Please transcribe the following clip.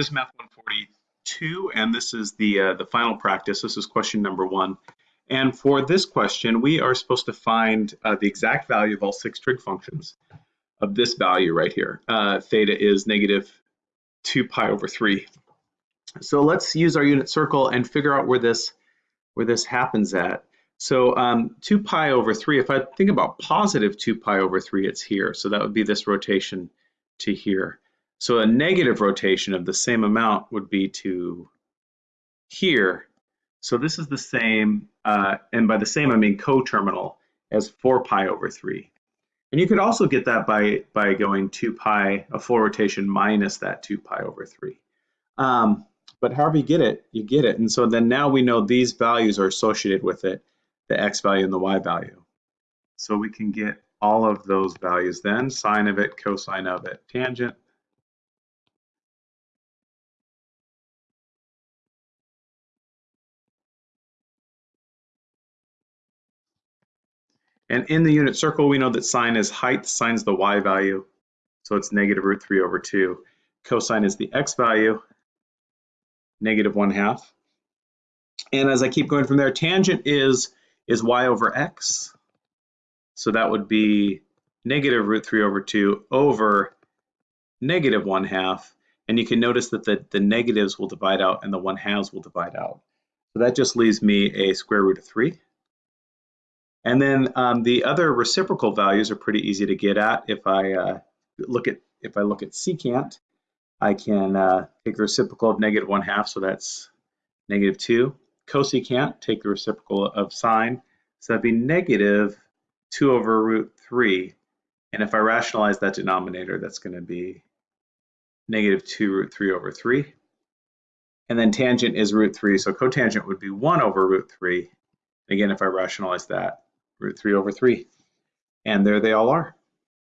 This is Math 142, and this is the, uh, the final practice. This is question number one. And for this question, we are supposed to find uh, the exact value of all six trig functions of this value right here. Uh, theta is negative 2 pi over 3. So let's use our unit circle and figure out where this, where this happens at. So um, 2 pi over 3, if I think about positive 2 pi over 3, it's here. So that would be this rotation to here. So a negative rotation of the same amount would be to here. So this is the same, uh, and by the same I mean coterminal as 4 pi over 3. And you could also get that by, by going 2 pi, a full rotation minus that 2 pi over 3. Um, but however you get it, you get it. And so then now we know these values are associated with it, the x value and the y value. So we can get all of those values then, sine of it, cosine of it, tangent, And in the unit circle, we know that sine is height, sine is the y value, so it's negative root 3 over 2. Cosine is the x value, negative 1 half. And as I keep going from there, tangent is, is y over x. So that would be negative root 3 over 2 over negative 1 half. And you can notice that the, the negatives will divide out and the 1 halves will divide out. So that just leaves me a square root of 3. And then um, the other reciprocal values are pretty easy to get at. If I uh, look at if I look at secant, I can uh, take the reciprocal of negative one half, so that's negative two. Cosecant, take the reciprocal of sine, so that'd be negative two over root three. And if I rationalize that denominator, that's going to be negative two root three over three. And then tangent is root three, so cotangent would be one over root three. Again, if I rationalize that, root 3 over 3. And there they all are.